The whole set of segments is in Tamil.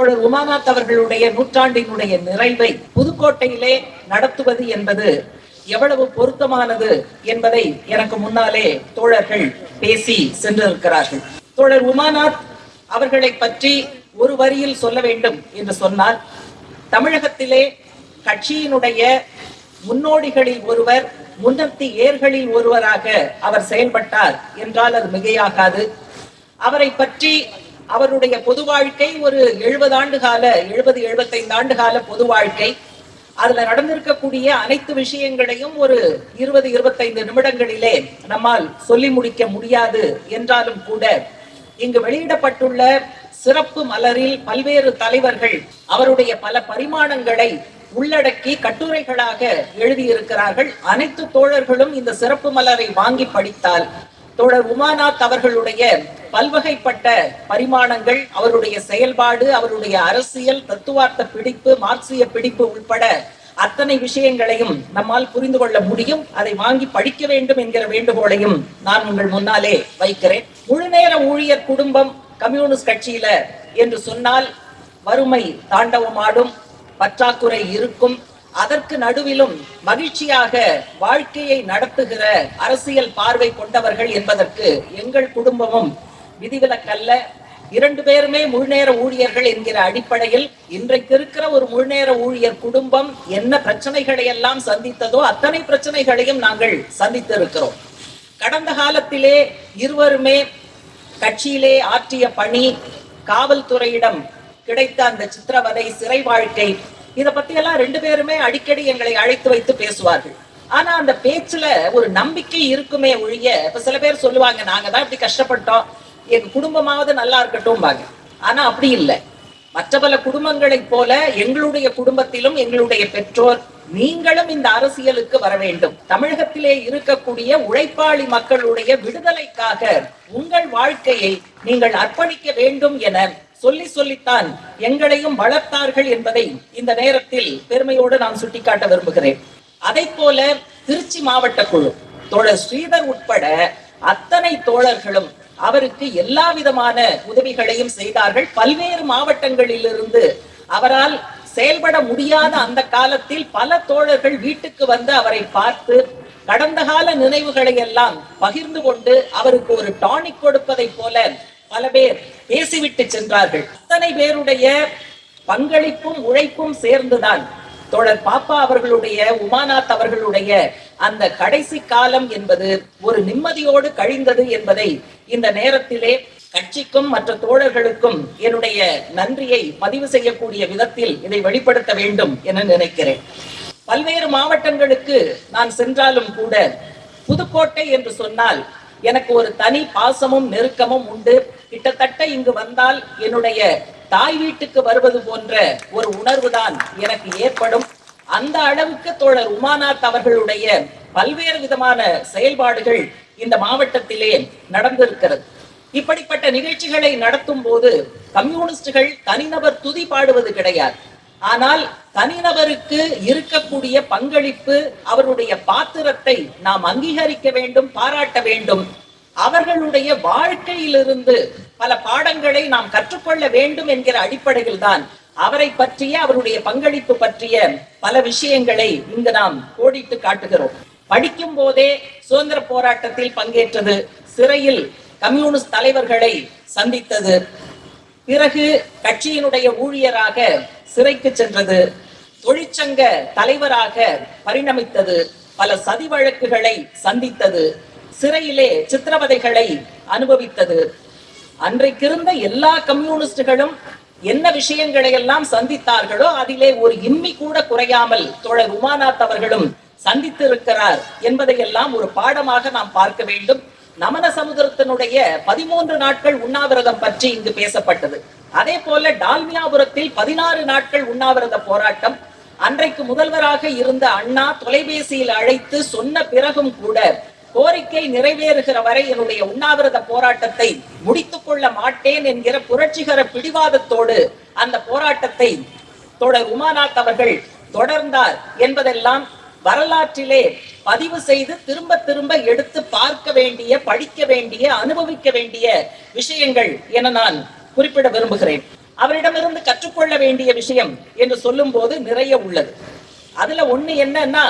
தோழர் உமாநாத் அவர்களுடைய நூற்றாண்டினுடைய நிறைவை புதுக்கோட்டையிலே நடத்துவது என்பது எவ்வளவு பொருத்தமானது என்பதை எனக்கு முன்னாலே தோழர்கள் பேசி சென்றிருக்கிறார்கள். தோழர் உமாநாத் அவர்களை பற்றி ஒரு வரியில் சொல்ல வேண்டும் என்று சொன்னால் தமிழகத்திலே கட்சியினுடைய முன்னோடிகளில் ஒருவர் முன்னத்தி ஏர்களில் ஒருவராக அவர் செயல்பட்டார் என்றால் அது மிகையாகாது. அவரை பற்றி அவருடைய பொது வாழ்க்கை ஒரு எழுபது ஆண்டு கால எழுபது எழுபத்தைந்து ஆண்டு கால பொது வாழ்க்கை. அதுல நடந்திருக்கக்கூடிய அனைத்து விஷயங்களையும் ஒரு இருபது இருபத்தைந்து நிமிடங்களிலே நம்மால் சொல்லி முடிக்க முடியாது என்றாலும் கூட இங்கு வெளியிடப்பட்டுள்ள சிறப்பு மலரில் பல்வேறு தலைவர்கள் அவருடைய பல பரிமாணங்களை உள்ளடக்கி கட்டுரைகளாக எழுதியிருக்கிறார்கள். அனைத்து தோழர்களும் இந்த சிறப்பு மலரை வாங்கி படித்தால் தோழர் உமாநாத் அவர்களுடைய பல்வகைப்பட்ட பரிமாணங்கள் அவருடைய செயல்பாடு அவருடைய அரசியல் தத்துவார்த்த பிடிப்பு மார்க்சிய பிடிப்பு உட்பட அத்தனை விஷயங்களையும் நம்மால் புரிந்து கொள்ள முடியும். அதை வாங்கி படிக்க வேண்டும் என்கிற வேண்டுகோளையும் நான் உங்கள் முன்னாலே வைக்கிறேன். முழுநேர ஊழியர் குடும்பம் கம்யூனிஸ்ட் கட்சியில என்று சொன்னால் வறுமை தாண்டவமாடும் பற்றாக்குறை இருக்கும். அதற்கு நடுவிலும் மகிழ்ச்சியாக வாழ்க்கையை நடத்துகிற அரசியல் பார்வை கொண்டவர்கள் என்பதற்கு எங்கள் குடும்பமும் விதிவிலக்கல்ல. இரண்டு பேருமே முழுநேர ஊழியர்கள் என்கிற அடிப்படையில் இன்றைக்கு இருக்கிற ஒரு முழுநேர ஊழியர் குடும்பம் என்ன பிரச்சனைகளை எல்லாம் சந்தித்ததோ அத்தனை பிரச்சனைகளையும் நாங்கள் சந்தித்திருக்கிறோம். கடந்த காலத்திலே இருவருமே கட்சியிலே ஆற்றிய பணி காவல்துறையிடம் கிடைத்த அந்த சித்திரவதை சிறை வாழ்க்கை இதை பத்தி எல்லாம் ரெண்டு பேருமே அடிக்கடி எங்களை அழைத்து வைத்து பேசுவார்கள். ஆனா அந்த பேச்சுல ஒரு நம்பிக்கை இருக்குமே ஒழிய இப்ப சில பேர் சொல்லுவாங்க நாங்க தான் இப்படி கஷ்டப்பட்டோம். எங்க குடும்பமாவது நல்லா இருக்கட்டும் பாங்க ஆனா அப்படி இல்லை. மற்ற பல குடும்பங்களைப் போல எங்களுடைய குடும்பத்திலும் எங்களுடைய பெற்றோர் நீங்களும் இந்த அரசியலுக்கு வர வேண்டும். தமிழகத்திலே இருக்கக்கூடிய உழைப்பாளி மக்களுடைய விடுதலைக்காக உங்கள் வாழ்க்கையை நீங்கள் அர்ப்பணிக்க வேண்டும் என சொல்லி சொல்லித்தான் எங்களையும் வளர்த்தார்கள் என்பதை இந்த நேரத்தில் பெருமையோடு நான் சுட்டிக்காட்ட விரும்புகிறேன். அதை போல திருச்சி மாவட்ட குழு தோழர் ஸ்ரீதர் உட்பட அத்தனை தோழர்களும் அவருக்கு எல்லா விதமான உதவிகளையும் செய்தார்கள். பல்வேறு மாவட்டங்களிலிருந்து அவரால் செயல்பட முடியாத அந்த காலத்தில் பல தோழர்கள் வீட்டுக்கு வந்து அவரை பார்த்து கடந்த கால நினைவுகளை எல்லாம் பகிர்ந்து கொண்டு அவருக்கு ஒரு டானிக் கொடுப்பதை போல பல பேர் பேசிவிட்டு சென்றார்கள். அத்தனை பேருடைய பங்களிப்பும் உழைப்பும் சேர்ந்துதான் தோழர் பாப்பா அவர்களுடைய உமாநாத் அவர்களுடைய அந்த கடைசி காலம் என்பது ஒரு நிம்மதியோடு கழிந்தது என்பதை இந்த நேரத்திலே கட்சிக்கும் மற்ற தோழர்களுக்கும் என்னுடைய நன்றியை பதிவு செய்யக்கூடிய விதத்தில் இதை வெளிப்படுத்த வேண்டும் என நினைக்கிறேன். பல்வேறு மாவட்டங்களுக்கு நான் சென்றாலும் கூட புதுக்கோட்டை என்று சொன்னால் எனக்கு ஒரு தனி பாசமும் நெருக்கமும் உண்டு. கிட்டத்தட்ட இங்கு வந்தால் என்னுடைய தாய் வீட்டுக்கு வருவது போன்ற ஒரு உணர்வுதான் எனக்கு ஏற்படும். அந்த அளவுக்கு தோழர் உமாநாத் அவர்களுடைய பல்வேறு விதமான செயல்பாடுகள் இந்த மாவட்டத்திலே நடந்திருக்கிறது. இப்படிப்பட்ட நிகழ்ச்சிகளை நடத்தும் போது கம்யூனிஸ்டுகள் தனிநபர் துதி பாடுவது கிடையாது. ஆனால் தனிநபருக்கு இருக்கக்கூடிய பங்களிப்பு அவருடைய பாத்திரத்தை நாம் அங்கீகரிக்க வேண்டும் பாராட்ட வேண்டும். அவர்களுடைய வாழ்க்கையிலிருந்து பல பாடங்களை நாம் கற்றுக்கொள்ள வேண்டும் என்கிற அடிப்படையில் தான் அவரை பற்றிய அவருடைய பங்களிப்பு பற்றிய பல விஷயங்களை இங்கு நாம் கோடிட்டு காட்டுகிறோம். படிக்கும் போதே சுதந்திர போராட்டத்தில் பங்கேற்றது சிறையில் கம்யூனிஸ்ட் தலைவர்களை சந்தித்தது. பிறகு கட்சியினுடைய ஊழியராக சிறைக்கு சென்றது. தொழிற்சங்க தலைவராக பரிணமித்தது. பல சதி வழக்குகளை சந்தித்தது. சிறையிலே சித்திரவதைகளை அனுபவித்தது. அன்றைக்கிருந்த எல்லா கம்யூனிஸ்டுகளும் என்ன விஷயங்களை எல்லாம் சந்தித்தார்களோ அதிலே ஒரு இம்மி கூட குறையாமல் தோழர் உமாநாத் அவர்களும் சந்தித்திருக்கிறார் என்பதையெல்லாம் ஒரு பாடமாக நாம் பார்க்க வேண்டும். நமன சமுதிரத்தினுடைய பதிமூன்று நாட்கள் உண்ணாவிரதம் பற்றி இங்கு பேசப்பட்டது. அதே போல டால்மியாபுரத்தில் பதினாறு நாட்கள் உண்ணாவிரத போராட்டம். அன்றைக்கு முதல்வராக இருந்த அண்ணா தொலைபேசியில் அழைத்து சொன்ன பிறகும் கூட கோரிக்கை நிறைவேறுகிற வரை என்னுடைய உண்ணாவிரத போராட்டத்தை முடித்துக் கொள்ள மாட்டேன் என்கிற புரட்சிகர பிடிவாதத்தோடு அந்த போராட்டத்தை தொடர் உமாநாத் அவர்கள் தொடர்ந்தார் என்பதெல்லாம் வரலாற்றிலே பதிவு செய்து திரும்ப திரும்ப எடுத்து பார்க்க வேண்டிய படிக்க வேண்டிய அனுபவிக்க வேண்டிய விஷயங்கள் என நான் குறிப்பிட விரும்புகிறேன். அவரிடமிருந்து கற்றுக்கொள்ள வேண்டிய விஷயம் என்று சொல்லும் போது நிறைய உள்ளது. அதுல ஒண்ணு என்னன்னா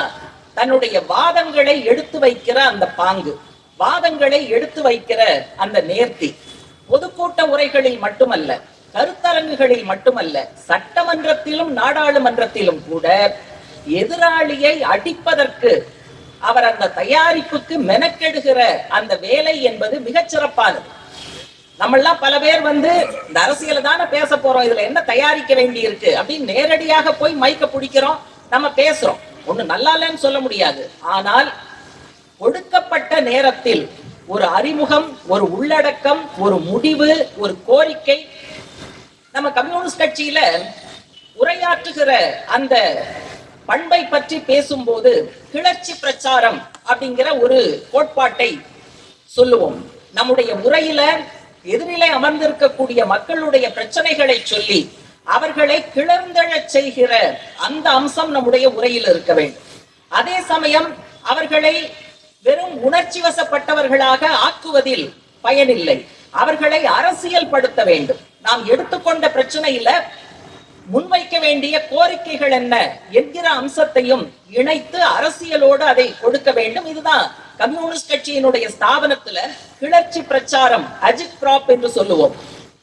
தன்னுடைய வாதங்களை எடுத்து வைக்கிற அந்த பாங்கு வாதங்களை எடுத்து வைக்கிற அந்த நேர்த்தி. பொதுக்கூட்ட உரைகளில் மட்டுமல்ல கருத்தரங்குகளில் மட்டுமல்ல சட்டமன்றத்திலும் நாடாளுமன்றத்திலும் கூட எதிராளியை அடிப்பதற்கு அவர் அந்த தயாரிப்புக்கு மெனக்கெடுகிற அந்த வேலை என்பது மிகச் சிறப்பானது. நம்மெல்லாம் பல பேர் வந்து இந்த அரசியல தானே பேச போறோம் இதுல என்ன தயாரிக்க வேண்டி இருக்கு அப்படின்னு நேரடியாக போய் மைக்க பிடிக்கிறோம் நம்ம பேசுறோம். ஒண்ணு நல்லா இல்லைன்னு சொல்ல முடியாது. ஆனால் ஒடுக்கப்பட்ட நேரத்தில் ஒரு அறிமுகம் ஒரு உள்ளடக்கம் ஒரு முடிவு ஒரு கோரிக்கை நம்ம கம்யூனிஸ்ட் கட்சியில உரையாற்றுகிற அந்த பண்பை பற்றி பேசும்போது கிளர்ச்சி பிரச்சாரம் அப்படிங்கிற ஒரு கோட்பாட்டை சொல்லுவோம். நம்முடைய உரையில எதிரிலே அமர்ந்திருக்கக்கூடிய மக்களுடைய பிரச்சனைகளை சொல்லி அவர்களை கிளர்ந்தெழச் செய்கிற அந்த அம்சம் நம்முடைய உரையில் இருக்க வேண்டும். அதே சமயம் அவர்களை வெறும் உணர்ச்சி வசப்பட்டவர்களாக ஆக்குவதில் பயனில்லை. அவர்களை அரசியல் படுத்த வேண்டும். நாம் எடுத்துக்கொண்ட பிரச்சனையில முன்வைக்க வேண்டிய கோரிக்கைகள் என்ன என்கிற அம்சத்தையும் இணைத்து அரசியலோடு அதை கொடுக்க வேண்டும். இதுதான் கம்யூனிஸ்ட் கட்சியினுடைய ஸ்தாபனத்துல கிளர்ச்சி பிரச்சாரம் அஜித் கிராப் என்று சொல்லுவோம்.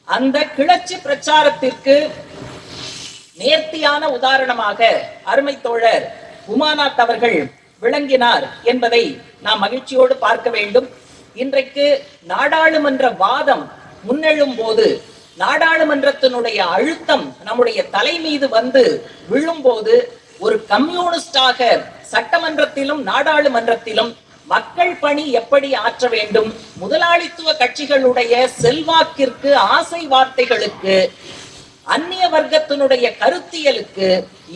அந்த கிளர்ச்சி பிரச்சாரத்திற்கு நேர்த்தியான உதாரணமாக அருமை தோழர் உமாநாத் அவர்கள் விளங்கினார் என்பதை நாம் மகிழ்ச்சியோடு பார்க்க வேண்டும். இன்றைக்கு நாடாளுமன்ற வாதம் முன்னெழும் போது நாடாளுமன்றத்தினுடைய அழுத்தம் நம்முடைய தலை மீது வந்து விழும்போது ஒரு கம்யூனிஸ்டாக சட்டமன்றத்திலும் நாடாளுமன்றத்திலும் மக்கள் பணி எப்படி ஆற்ற வேண்டும் முதலாளித்துவ கட்சிகளுடைய செல்வாக்கிற்கு ஆசை வார்த்தைகளுக்கு அந்நிய வர்க்கத்தினுடைய கருத்தியலுக்கு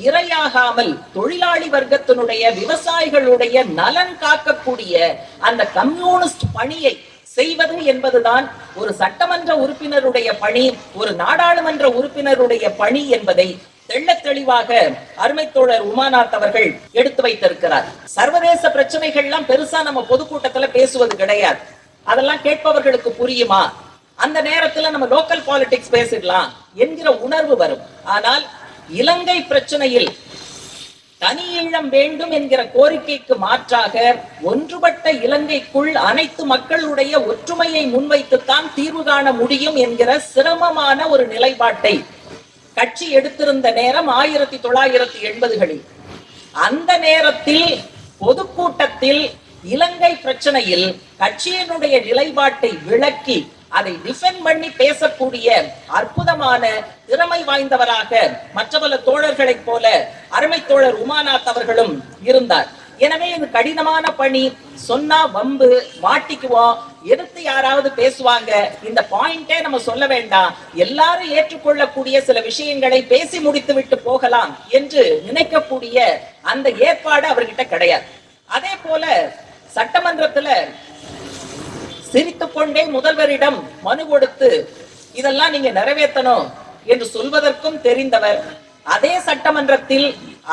இரையாகாமல் தொழிலாளி வர்க்கத்தினுடைய விவசாயிகளுடைய நலன் காக்கக்கூடிய அந்த கம்யூனிஸ்ட் பணியை செய்வது என்பதுதான் ஒரு சட்டமன்ற உறுப்பினருடைய பணி ஒரு நாடாளுமன்ற உறுப்பினருடைய பணி என்பதை தெள்ள தெளிவாக அருமை தோழர் உமாநாத் அவர்கள் எடுத்து வைத்திருக்கிறார். சர்வதேச பிரச்சனைகள்லாம் பெருசா நம்ம பொதுக்கூட்டத்துல பேசுவது கிடையாது. அதெல்லாம் கேட்பவர்களுக்கு புரியுமா? அந்த நேரத்துல நம்ம லோக்கல் பாலிடிக்ஸ் பேசிடலாம் என்கிற உணர்வு வரும். ஆனால் இலங்கை பிரச்சனையில் தனி ஈழம் வேண்டும் என்கிற கோரிக்கைக்கு மாற்றாக ஒன்றுபட்ட இலங்கைக்குள் அனைத்து மக்களுடைய ஒற்றுமையை முன்வைத்துத்தான் தீர்வு காண முடியும் என்கிற சிரமமான ஒரு நிலைப்பாட்டை கட்சி எடுத்திருந்த நேரம் ஆயிரத்தி தொள்ளாயிரத்தி எண்பதுகளில். அந்த நேரத்தில் பொதுக்கூட்டத்தில் இலங்கை பிரச்சனையில் கட்சியினுடைய நிலைப்பாட்டை விளக்கி அதை டிஃபெண்ட் பண்ணி பேசக்கூடிய அற்புதமான திறமை வாய்ந்தவராக மற்ற பல தோழர்களைப் போல அருமை தோழர் உமாநாத் அவர்களும் இருந்தார். எனவே இது கடினமான பணி. சொன்னா வம்பு மாட்டிக்குவோம். எடுத்து யாராவது பேசுவாங்க. இந்த பாயிண்டே நம்ம சொல்ல வேண்டாம். எல்லாரும் ஏற்றுக்கொள்ளக்கூடிய சில விஷயங்களை பேசி முடித்து விட்டு போகலாம் என்று நினைக்கக்கூடிய அந்த ஏற்பாடு அவர்கிட்ட கிடையாது. அதே போல சட்டமன்றத்துல சிரித்துக்கொண்டே முதல்வரிடம் மனு கொடுத்து இதெல்லாம் நீங்க நிறைவேற்றணும் என்று சொல்வதற்கும் தெரிந்தவர். அதே சட்டமன்றத்தில்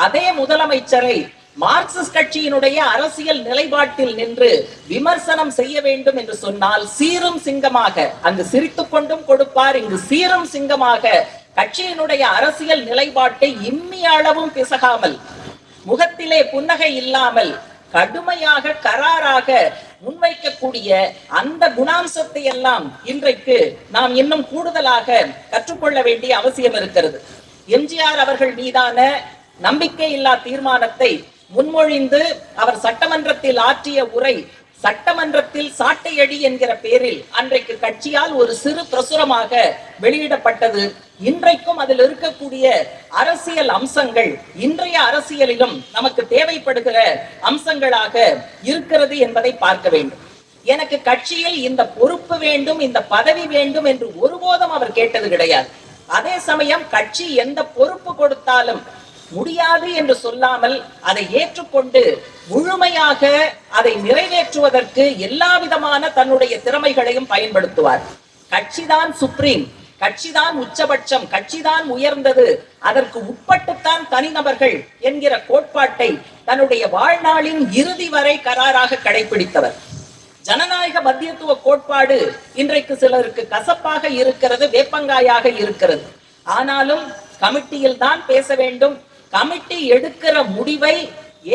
அதே முதலமைச்சரை மார்க்சிஸ்ட் கட்சியினுடைய அரசியல் நிலைப்பாட்டில் நின்று விமர்சனம் செய்ய வேண்டும் என்று சொன்னால் சீரும் சிங்கமாக அங்கு சிரித்துக் கொண்டும் கொடுப்பார். இங்கு சீரும் சிங்கமாக கட்சியினுடைய அரசியல் நிலைப்பாட்டை இம்மி அளவும் பிசகாமல் முகத்திலே புன்னகை இல்லாமல் கடுமையாக கராராக முன்வைக்கக்கூடிய அந்த குணாம்சத்தை எல்லாம் இன்றைக்கு நாம் இன்னும் கூடுதலாக கற்றுக்கொள்ள வேண்டிய அவசியம் இருக்கிறது. எம்ஜிஆர் அவர்கள் மீதான நம்பிக்கை இல்லா தீர்மானத்தை முன்மொழிந்து அவர் சட்டமன்றத்தில் ஆற்றிய உரை சட்டமன்றத்தில் சாட்டையடி என்கிற பேரில் அன்றைக்கு கட்சியால் ஒரு சிறு பிரசுரமாக வெளியிடப்பட்டது. இன்றைக்கும் அதில் இருக்கக்கூடிய அரசியல் அம்சங்கள் இன்றைய அரசியலிலும் நமக்கு தேவைப்படுகிற அம்சங்களாக இருக்கிறது என்பதை பார்க்க வேண்டும். எனக்கு கட்சியில் இந்த பொறுப்பு வேண்டும் இந்த பதவி வேண்டும் என்று ஒருபோதும் அவர் கேட்டது கிடையாது. அதே சமயம் கட்சி எந்த பொறுப்பு கொடுத்தாலும் முடியாது என்று சொல்லாமல் அதை ஏற்றுக்கொண்டு முழுமையாக அதை நிறைவேற்றுவதற்கு எல்லா விதமான தன்னுடைய திறமைகளையும் பயன்படுத்துவார். கட்சிதான் சுப்ரீம் கட்சிதான் உச்சபட்சம் கட்சிதான் உயர்ந்தது அதற்கு உட்பட்டுத்தான் தனிநபர்கள் என்கிற கோட்பாட்டை தன்னுடைய வாழ்நாளின் இறுதி வரை கராராக கடைபிடித்தவர் ஜனநாயக மத்தியத்துவ கோட்பாடு இன்றைக்கு சிலருக்கு கசப்பாக இருக்கிறது வேப்பங்காயாக இருக்கிறது. ஆனாலும் கமிட்டியில் தான் பேச வேண்டும் கமிட்டி எடுக்கிற முடிவை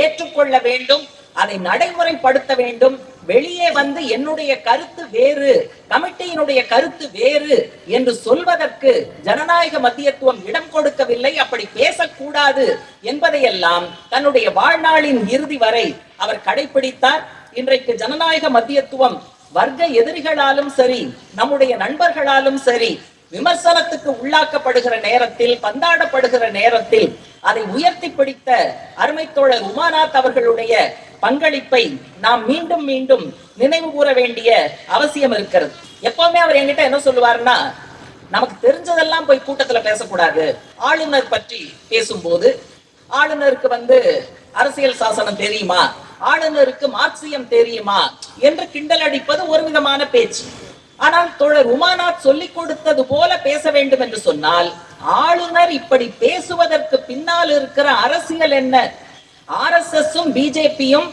ஏற்றுக்கொள்ள வேண்டும் அதை நடைமுறைப்படுத்த வேண்டும். வெளியே வந்து என்னுடைய கருத்து வேறு கமிட்டியினுடைய கருத்து வேறு என்று சொல்வதற்கு ஜனநாயக மத்தியத்துவம் இடம் கொடுக்கவில்லை. அப்படி பேசக்கூடாது என்பதையெல்லாம் தன்னுடைய வாழ்நாளின் இறுதி வரை அவர் கடைபிடித்தார் இன்றைக்கு ஜனநாயக மத்தியத்துவம் வர்க்க எதிரிகளாலும் சரி நம்முடைய நண்பர்களாலும் சரி விமர்சனத்துக்கு உள்ளாக்கப்படுகிற நேரத்தில் பந்தாடப்படுகிற நேரத்தில் அதை உயர்த்தி பிடித்த அருமை தோழர் உமாநாத் அவர்களுடைய பங்களிப்பை நாம் மீண்டும் மீண்டும் நினைவு கூற வேண்டிய அவசியம் இருக்கிறது. எப்பவுமே அவர் என்கிட்ட என்ன சொல்லுவாருன்னா நமக்கு தெரிஞ்சதெல்லாம் போய் கூட்டத்துல பேசக்கூடாது. ஆளுநர் பற்றி பேசும்போது ஆளுநருக்கு வந்து அரசியல் சாசனம் தெரியுமா? ஆளுநருக்கு மார்க்சியம் தெரியுமா? என்று கிண்டல் அடிப்பது ஒரு விதமான பேச்சு. ஆனால் தோழர் உமாநாத் சொல்லிக் கொடுத்தது போல பேச வேண்டும் என்று சொன்னால் ஆளுநர் இப்படி பேசுவதற்கு பின்னால் இருக்கிற அரசியல் என்ன? ஆர்எஸ்எஸும் பிஜேபியும்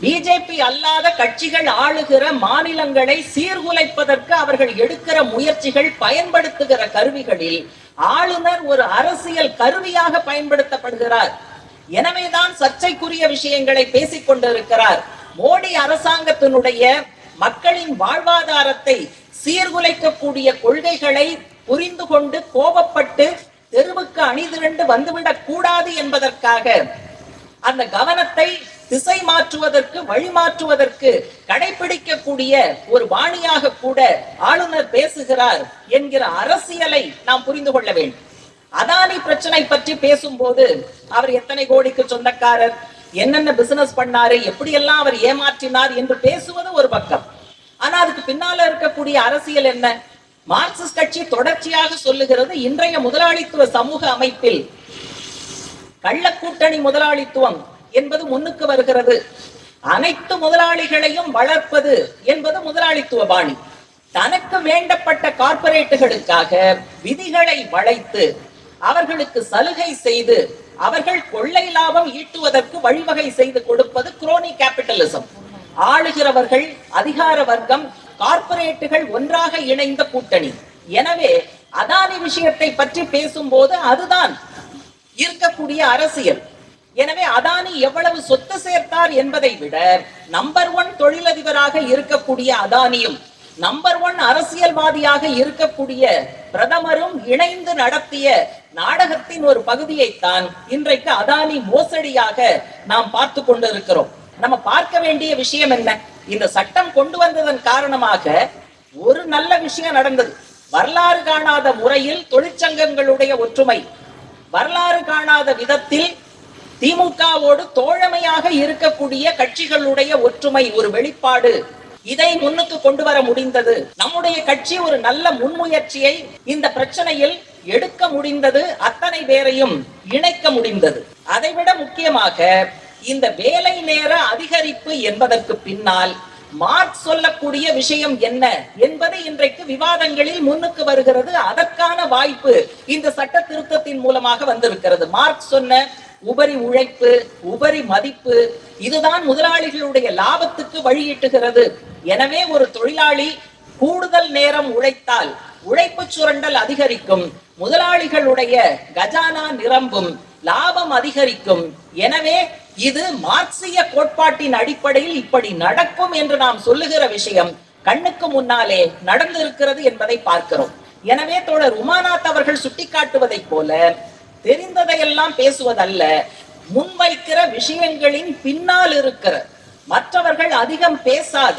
பிஜேபி அல்லாத கட்சிகள் ஆளுகிற மாநிலங்களை சீர்குலைப்பதற்கு அவர்கள் எடுக்கிற முயற்சிகள் பயன்படுத்துகிற கருவிகளில் ஆளுநர் ஒரு அரசியல் கருவியாக பயன்படுத்தப்படுகிறார். எனவேதான் சர்ச்சைக்குரிய விஷயங்களை பேசிக் கொண்டிருக்கிறார். மோடி அரசாங்கத்தினுடைய மக்களின் வாழ்வாதாரத்தை சீர்குலைக்கக்கூடிய கொள்கைகளை புரிந்து கொண்டு கோபப்பட்டு தெருவுக்கு அணிதிரண்டு வந்துவிடக் கூடாது என்பதற்காக அந்த கவனத்தை திசை மாற்றுவதற்கு வழி மாற்றுவதற்கு கடைபிடிக்கக்கூடிய ஒரு வாணியாக கூட ஆளுநர் பேசுகிறார் என்கிற அரசியலை நாம் புரிந்து கொள்ள வேண்டும். அதானி பிரச்சனை பற்றி பேசும்போது அவர் எத்தனை கோடிக்கு சொந்தக்காரர்? என்னென்ன பிசினஸ் பண்ணாரு எப்படியெல்லாம் அவர் ஏமாற்றினார் என்று பேசுவது ஒரு பக்கம். ஆனா அதுக்கு பின்னால இருக்கக்கூடிய அரசியல் என்ன? மார்க்சிஸ்ட் கட்சி தொடர்ச்சியாக சொல்லுகிறது இன்றைய முதலாளித்துவ சமூக அமைப்பில் கள்ளக்கூட்டணி முதலாளித்துவம் என்பது முன்னுக்கு வருகிறது. அனைத்து முதலாளிகளையும் வளர்ப்பது என்பது முதலாளித்துவ பாணி. தனக்கு வேண்டப்பட்ட கார்ப்பரேட்டுகளுக்காக விதிகளை வளைத்து அவர்களுக்கு சலுகை செய்து அவர்கள் கொள்ளை லாபம் ஈட்டுவதற்கு வழிவகை செய்து கொடுப்பது குரோனி கேபிட்டலிசம். ஆளுகிறவர்கள் அதிகார வர்க்கம் கார்பரேட்டுகள் ஒன்றாக இணைந்த கூட்டணி. எனவே அதானி விஷயத்தை பற்றி பேசும்போது அதுதான் இருக்கக்கூடிய அரசியல். எனவே அதானி எவ்வளவு சொத்து சேர்த்தார் என்பதை விட நம்பர் ஒன் தொழிலதிபராக இருக்கக்கூடிய அதானியும் நம்பர் ஒன் அரசியல்வாதியாக இருக்கக்கூடிய பிரதமரும் இணைந்து நடத்திய நாடகத்தின் ஒரு பகுதியைத்தான் இன்றைக்கு அதானி மோசடியாக நாம் பார்த்து கொண்டிருக்கிறோம். நம்ம பார்க்க வேண்டிய விஷயம் என்ன? இந்த சட்டம் கொண்டு வந்ததன் காரணமாக ஒரு நல்ல விஷயம் நடந்தது. வரலாறு காணாத முறையில் தொழிற்சங்கங்களுடைய ஒற்றுமை. வரலாறு காணாத விதத்தில் திமுகவோடு தோழமையாக இருக்கக்கூடிய கட்சிகளுடைய ஒற்றுமை ஒரு வெளிப்பாடு. இதை முன்னுக்கு கொண்டு வர முடிந்தது. நம்முடைய கட்சி ஒரு நல்ல முன்முயற்சியை இந்த பிரச்சனையில் எடுக்க முடிந்தது. அத்தனை பேரையும் இணைக்க முடிந்தது. அதைவிட முக்கியமாக இந்த வேலை நேர அதிகரிப்பு என்பதற்கு பின்னால் மார்க் சொல்லக்கூடிய விஷயம் என்ன என்பது இன்றைக்கு விவாதங்களில் முன்னுக்கு வருகிறது. அதற்கான வாய்ப்பு இந்த சட்ட திருத்தத்தின் மூலமாக வந்திருக்கிறது. மார்க் சொன்ன உபரி உழைப்பு உபரி மதிப்பு இதுதான் முதலாளிகளுடைய லாபத்துக்கு வழியிட்டுகிறது. எனவே ஒரு தொழிலாளி கூடுதல் நேரம் உழைத்தால் உழைப்பு சுரண்டல் அதிகரிக்கும் முதலாளிகளுடைய கஜானா நிரம்பும் லாபம் அதிகரிக்கும். எனவே இது மார்க்சிய கோட்பாட்டின் அடிப்படையில் இப்படி நடக்கும் என்று நாம் சொல்லுகிற விஷயம். கண்ணுக்கு முன்னாலே நடந்திருக்கிறது என்பதை பார்க்கிறோம். எனவே தோழர் உமாநாத் அவர்கள் சுட்டிக்காட்டுவதைப் போல தெரிந்ததையெல்லாம் பேசுவதல்ல. முன்வைக்கிற விஷயங்களின் பின்னால் இருக்கிற மற்றவர்கள் அதிகம் பேசாத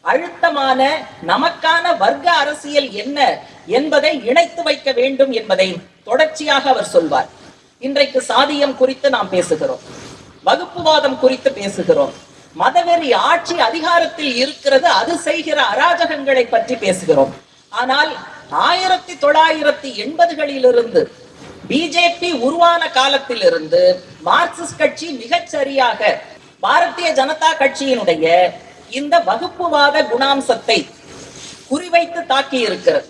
அழுத்தமான நமக்கான வர்க்க அரசியல் என்ன என்பதை இணைத்து வைக்க வேண்டும் என்பதை தொடர்ச்சியாக அவர் சொல்வார். இன்றைக்கு சாதியம் குறித்து நாம் பேசுகிறோம். வகுப்புவாதம் குறித்து பேசுகிறோம். மதவெறி ஆட்சி அதிகாரத்தில் இருக்கிறது அது செய்கிற அராஜகங்களை பற்றி பேசுகிறோம். ஆனால் ஆயிரத்தி தொள்ளாயிரத்தி எண்பதுகளிலிருந்து பிஜேபி உருவான காலத்திலிருந்து மார்க்சிஸ்ட் கட்சி மிகச்சரியாக பாரதிய ஜனதா கட்சியினுடைய இந்த வகுப்புவாத குணாம்சத்தை குறிவைத்து தாக்கி இருக்கிறது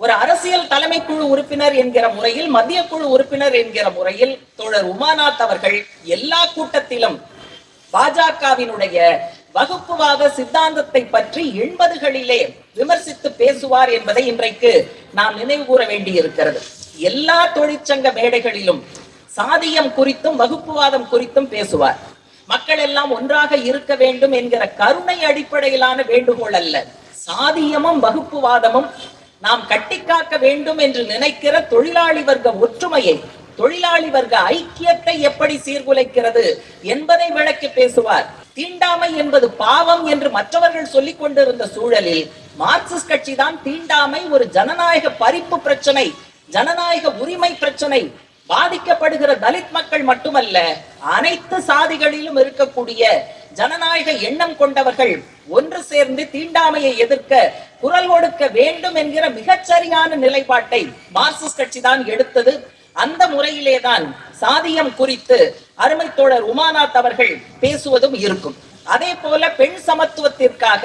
ஒரு அரசியல் தலைமை குழு உறுப்பினர் என்கிற முறையில் மத்திய குழு உறுப்பினர் என்கிற முறையில் தோழர் உமாநாத் அவர்கள் எல்லா கூட்டத்திலும் பாஜகவினுடைய வகுப்புவாத சித்தாந்தத்தை பற்றி எண்பதுகளிலே விமர்சித்து பேசுவார் என்பதை இன்றைக்கு நாம் நினைவு கூற வேண்டியிருக்கிறது. எல்லா தொழிற்சங்க மேடைகளிலும் சாதியம் குறித்தும் வகுப்புவாதம் குறித்தும் பேசுவார். மக்கள் எல்லாம் ஒன்றாக இருக்க வேண்டும் என்கிற கருணை அடிப்படையிலான வேண்டுகோள் அல்ல. சாதியமும் வகுப்புவாதமும் நாம் கட்டிக்காக்க வேண்டும் என்று நினைக்கிற தொழிலாளி வர்க்க ஒற்றுமையை தொழிலாளி வர்க்க ஐக்கியத்தை எப்படி சீர்குலைக்கிறது என்பதை விளக்கி பேசுவார். தீண்டாமை என்பது பாவம் என்று மற்றவர்கள் சொல்லிக் கொண்டிருந்த சூழலில் மார்க்சிஸ்ட் கட்சி தான் தீண்டாமை ஒரு ஜனநாயக பறிப்பு பிரச்சனை ஜனநாயக உரிமை பிரச்சனை பாதிக்கப்படுகிற தலித் மக்கள் மட்டுமல்ல அனைத்து சாதிகளிலும் இருக்கக்கூடிய ஜனநாயக எண்ணம் கொண்டவர்கள் ஒன்று சேர்ந்து தீண்டாமையை எதிர்க்க குரல் கொடுக்க வேண்டும் என்கிற மிகச்சரியான நிலைப்பாட்டை மார்க்சிஸ்ட் கட்சி தான் எடுத்தது. அந்த முறையிலே தான் சாதியம் குறித்து அருமை தோழர் உமாநாத் அவர்கள் பேசுவதும் இருக்கும். அதே போல பெண் சமத்துவத்திற்காக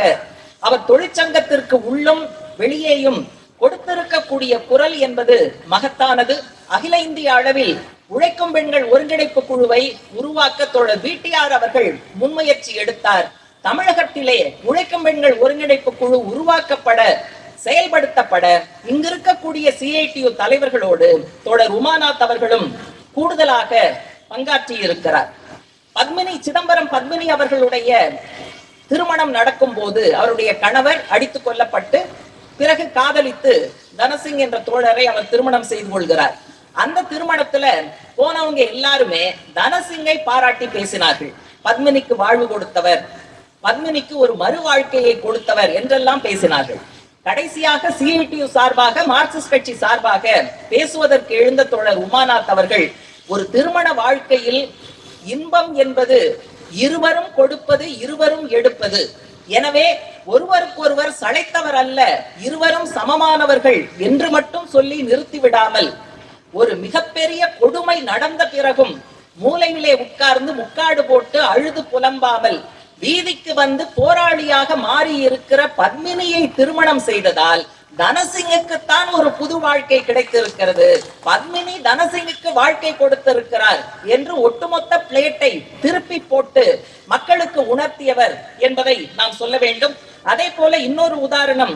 அவர் தொழிற்சங்கத்திற்கு உள்ளும் வெளியேயும் கொடுத்திருக்கக்கூடிய குரல் என்பது மகத்தானது. அகில இந்திய அளவில் உழைக்கும் பெண்கள் ஒருங்கிணைப்பு குழுவை உருவாக்க தோழர் பிடிஆர் அவர்கள் முன்முயற்சி எடுத்தார். தமிழகத்திலே உழைக்கும் பெண்கள் ஒருங்கிணைப்பு குழு உருவாக்கப்பட செயல்படுத்தப்பட இங்கிருக்கக்கூடிய சிஐடியு தலைவர்களோடு தோழர் உமாநாத் அவர்களும் கூடுதலாக பங்காற்றி இருக்கிறார் பத்மினி சிதம்பரம் பத்மினி அவர்களுடைய திருமணம் நடக்கும் போது அவருடைய கணவர் அடித்துக் கொல்லப்பட்டு பிறகு காதலித்து தனசிங் என்ற தோழரை அவர் திருமணம் செய்து கொள்கிறார். அந்த திருமணத்துல போனவங்க எல்லாருமே தனசிங்கை பாராட்டி பேசினார்கள். பத்மினிக்கு வாழ்வு கொடுத்தவர் பத்மினிக்கு ஒரு மறு வாழ்க்கையை கொடுத்தவர் என்றெல்லாம் பேசினார்கள். கடைசியாக சிஐடியு சார்பாக மார்க்சிஸ்ட் கட்சி சார்பாக பேசுவதற்கு எழுந்த தோழர் உமாநாத் அவர்கள் ஒரு திருமண வாழ்க்கையில் இன்பம் என்பது இருவரும் கொடுப்பது இருவரும் எடுப்பது எனவே ஒருவருக்கொருவர் சளைத்தவர் அல்ல இருவரும் சமமானவர்கள் என்று மட்டும் சொல்லி நிறுத்திவிடாமல் ஒரு மிகப்பெரிய கொடுமை நடந்த பிறகும் மூலையிலே உட்கார்ந்து முக்காடு போட்டு அழுது புலம்பாமல் வீதிக்கு வந்து போராளியாக மாறி இருக்கிற பத்மினியை திருமணம் செய்ததால் தனசிங்குக்குத்தான் ஒரு புது வாழ்க்கை கிடைத்திருக்கிறது. பத்மினி தனசிங்குக்கு வாழ்க்கை கொடுத்திருக்கிறார் என்று ஒட்டுமொத்த பிளேட்டை திருப்பி போட்டு மக்களுக்கு உணர்த்தியவர் என்பதை நாம் சொல்ல வேண்டும். அதே போல இன்னொரு உதாரணம்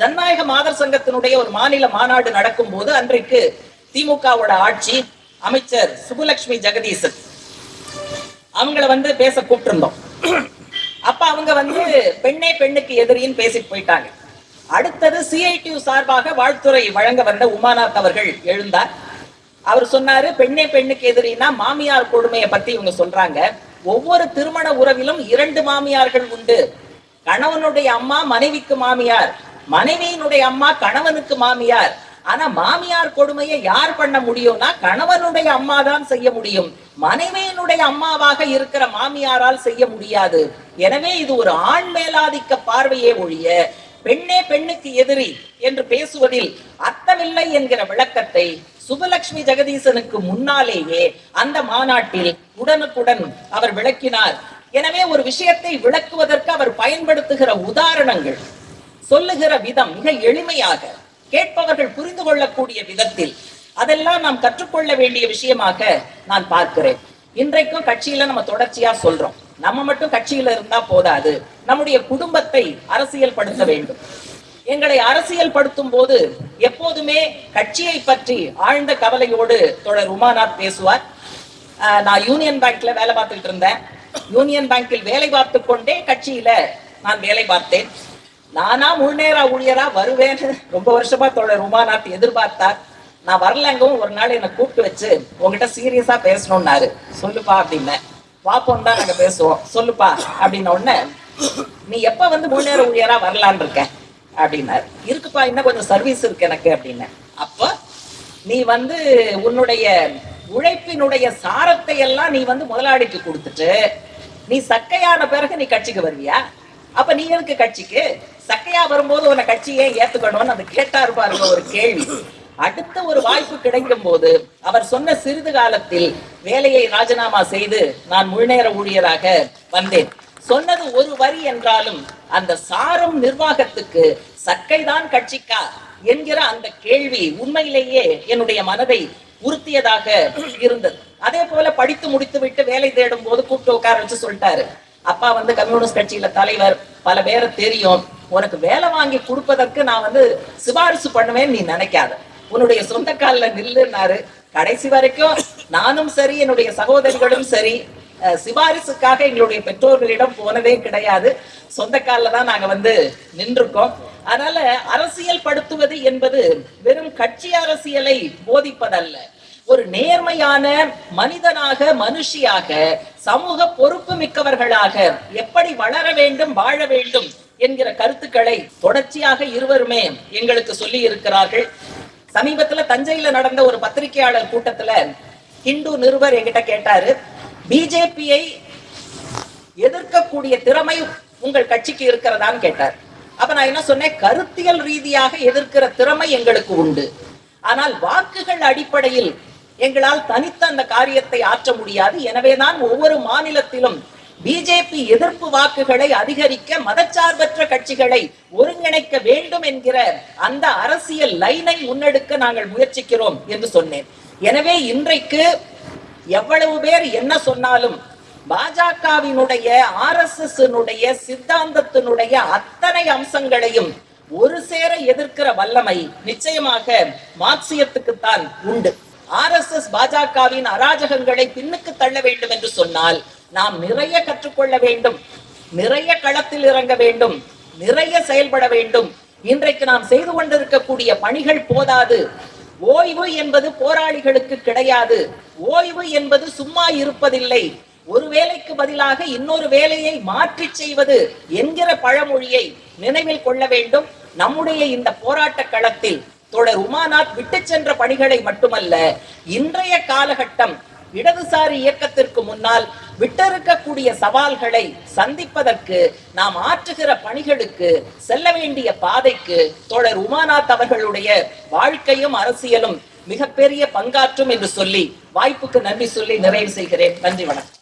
ஜனநாயக மாதர் சங்கத்தினுடைய ஒரு மாநில மாநாடு நடக்கும் போது அன்றைக்கு திமுகவோட ஆட்சி அமைச்சர் சுப்புலட்சுமி ஜெகதீசன். அவங்கள வந்து பேச கூப்பிட்டிருந்தோம். அப்ப அவங்க வந்து பெண்ணே பெண்ணுக்கு எதிரின்னு பேசிட்டு போயிட்டாங்க. அடுத்தது சிஐடியு சார்பாக வாழ்த்துறை வழங்க வந்த உமாநாத் அவர்கள் எழுந்தார். அவர் சொன்னாரு பெண்ணே பெண்ணுக்கு எதிரினா மாமியார் கொடுமையை பத்தி இவங்க சொல்றாங்க. ஒவ்வொரு திருமண உறவிலும் இரண்டு மாமியார்கள் உண்டு. கணவனுடைய அம்மா மனைவிக்கு மாமியார். மனைவியினுடைய அம்மா கணவனுக்கு மாமியார். ஆனா மாமியார் கொடுமையை யார் பண்ண முடியும்னா கணவனுடைய அம்மா தான் செய்ய முடியும். மனைவியினுடைய அம்மாவாக இருக்கிற மாமியாரால் செய்ய முடியாது. எனவே இது ஒரு ஆண் மேலாதிக்க பார்வையே ஒழிய பெண்ணே பெண்ணுக்கு எதிரி என்று பேசுவதில் அர்த்தமில்லை என்கிற விளக்கத்தை சுபலட்சுமி ஜெகதீசனுக்கு முன்னாலேயே அந்த மாநாட்டில் உடனுக்குடன் அவர் விளக்கினார். எனவே ஒரு விஷயத்தை விளக்குவதற்கு அவர் பயன்படுத்துகிற உதாரணங்கள் சொல்லுகிற விதம் மிக எளிமையாக கேட்பவர்கள் புரிந்து கொள்ளக்கூடிய விதத்தில் அதெல்லாம் நாம் கற்றுக்கொள்ள வேண்டிய விஷயமாக நான் பார்க்கிறேன். இன்றைக்கும் கட்சியில நம்ம தொடர்ச்சியா சொல்றோம். நம்ம மட்டும் கட்சியில இருந்தா போதாது. நம்முடைய குடும்பத்தை அரசியல் படுத்த வேண்டும். எங்களை அரசியல் படுத்தும் போது எப்போதுமே கட்சியை பற்றி ஆழ்ந்த கவலையோடு தொடர் உமாநாத் பேசுவார். ஆஹ் நான் யூனியன் பேங்க்ல வேலை பார்த்துட்டு இருந்தேன். யூனியன் பேங்கில் வேலை பார்த்து கொண்டே கட்சியில நான் வேலை பார்த்தேன். நானா முன்னேறா ஊழியரா வருவேன்னு ரொம்ப வருஷமா தொடர் உமாநாத் எதிர்பார்த்தார். நான் வரலங்கவும் ஒரு நாள் என்னை கூப்பிட்டு வச்சு உங்ககிட்ட சீரியஸா பேசணும்னாரு. சொல்லுப்பா அப்படின்னேன். பாப்போம் தான் நாங்க பேசுவோம். சொல்லுப்பா அப்படின்ன உடனே நீ எப்ப வந்து முன்னேற ஊழியரா வரலான் இருக்க? அப்படின்னாரு. இருக்குப்பா இன்னும் கொஞ்சம் சர்வீஸ் இருக்கு எனக்கு அப்படின்னு. அப்ப நீ வந்து உன்னுடைய உழைப்பினுடைய சாரத்தை எல்லாம் நீ வந்து முதலாளிக்கு கொடுத்துட்டு நீ சக்கையான பிறகு நீ கட்சிக்கு வருவியா? அப்ப நீ எதுக்கு கட்சிக்கு? சக்கையா வரும்போது உன்னை கட்சியே ஏத்துக்கணும்னு அந்த கேட்டாரு பாருங்க ஒரு கேள்வி. அடுத்த ஒரு வாய்ப்பு கிடைக்கும் போது அவர் சொன்ன சிறிது காலத்தில் வேலையை ராஜினாமா செய்து நான் முழுநேர ஊழியராக வந்தேன். சொன்னது ஒரு வரி என்றாலும் அந்த சாரும் நிர்வாகத்துக்கு சக்கைதான் கட்சிக்கா என்கிற அந்த கேள்வி உண்மையிலேயே என்னுடைய மனதை உறுத்தியதாக இருந்தது. அதே போல படித்து முடித்து விட்டு வேலை தேடும் போது கூப்பிட்டு உட்கார வச்சு சொல்லிட்டாரு. அப்பா வந்து கம்யூனிஸ்ட் கட்சியில தலைவர் பல பேரை தெரியும். உனக்கு வேலை வாங்கி கொடுப்பதற்கு நான் வந்து சிபாரிசு பண்ணுவேன்னு நீ நினைக்காத. உன்னுடைய சொந்த கால்ல நில்லுனாரு கடைசி வரைக்கும் நானும் சரி என்னுடைய சகோதரிகளும் சரி சிபாரிசுக்காக எங்களுடைய பெற்றோர்களிடம் போனதே கிடையாது. சொந்த காலில் தான் நாங்க வந்து நின்றுக்கோம் அதனால அரசியல் படுத்துவது என்பது வெறும் கட்சி அரசியலை போதிப்பதல்ல. ஒரு நேர்மையான மனிதனாக மனுஷியாக சமூக பொறுப்பு மிக்கவர்களாக எப்படி வளர வேண்டும் வாழ வேண்டும் என்கிற கருத்துக்களை தொடர்ச்சியாக இருவருமே எங்களுக்கு சொல்லி இருக்கிறார்கள் சமீபத்துல தஞ்சையில நடந்த ஒரு பத்திரிகையாளர் கூட்டத்துல ஹிந்து நிருபர் என்கிட்ட கேட்டாரு பிஜேபியை எதிர்க்கக்கூடிய திறமை உங்கள் கட்சிக்கு இருக்கிறதான்னு கேட்டார். அப்ப நான் என்ன சொன்னேன் கருத்தியல் ரீதியாக எதிர்க்கிற திறமை எங்களுக்கு உண்டு. ஆனால் வாக்குகள் அடிப்படையில் எங்களால் தனித்த அந்த காரியத்தை ஆற்ற முடியாது. எனவேதான் ஒவ்வொரு மாநிலத்திலும் பிஜேபி எதிர்ப்பு வாக்குகளை அதிகரிக்க மதச்சார்பற்ற கட்சிகளை ஒருங்கிணைக்க வேண்டும் என்கிற அந்த அரசியல் லைனை முன்னெடுக்க நாங்கள் முயற்சிக்கிறோம் என்று சொன்னேன். எனவே இன்றைக்கு எவ்வளவு பேர் என்ன சொன்னாலும் பாஜகவினுடைய ஆர் எஸ் எஸ் சித்தாந்தத்தினுடைய அத்தனை அம்சங்களையும் ஒரு சேர எதிர்க்கிற வல்லமை நிச்சயமாக மார்க்சியத்துக்குத்தான் உண்டு. ஆர் எஸ் எஸ் பாஜகவின் அராஜகங்களை பின்னுக்கு தள்ள வேண்டும் என்று சொன்னால் நாம் நிறைய கற்றுக்கொள்ள வேண்டும். நிறைய களத்தில் இறங்க வேண்டும். நிறைய செயல்பட வேண்டும். இன்றைக்கு நாம் செய்து கொண்டிருக்கக்கூடிய பணிகள் போதாது. ஓய்வு என்பது போராளிகளுக்கு கிடையாது. ஓய்வு என்பது சும்மா இருப்பதில்லை. ஒரு வேலைக்கு பதிலாக இன்னொரு வேலையை மாற்றி செய்வது என்கிற பழமொழியை நினைவில் கொள்ள வேண்டும். நம்முடைய இந்த போராட்ட களத்தில் தொடர் உமாநாத் விட்டு சென்ற பணிகளை மட்டுமல்ல இன்றைய காலகட்டம் இடதுசாரி இயக்கத்திற்கு முன்னால் விட்டிருக்கக்கூடிய சவால்களை சந்திப்பதற்கு நாம் ஆற்றுகிற பணிகளுக்கு செல்ல வேண்டிய பாதைக்கு தோழர் உமாநாத் அவர்களுடைய வாழ்க்கையும் அரசியலும் மிகப்பெரிய பங்காற்றும் என்று சொல்லி வாய்ப்புக்கு நன்றி சொல்லி நிறைவு செய்கிறேன். நன்றி வணக்கம்.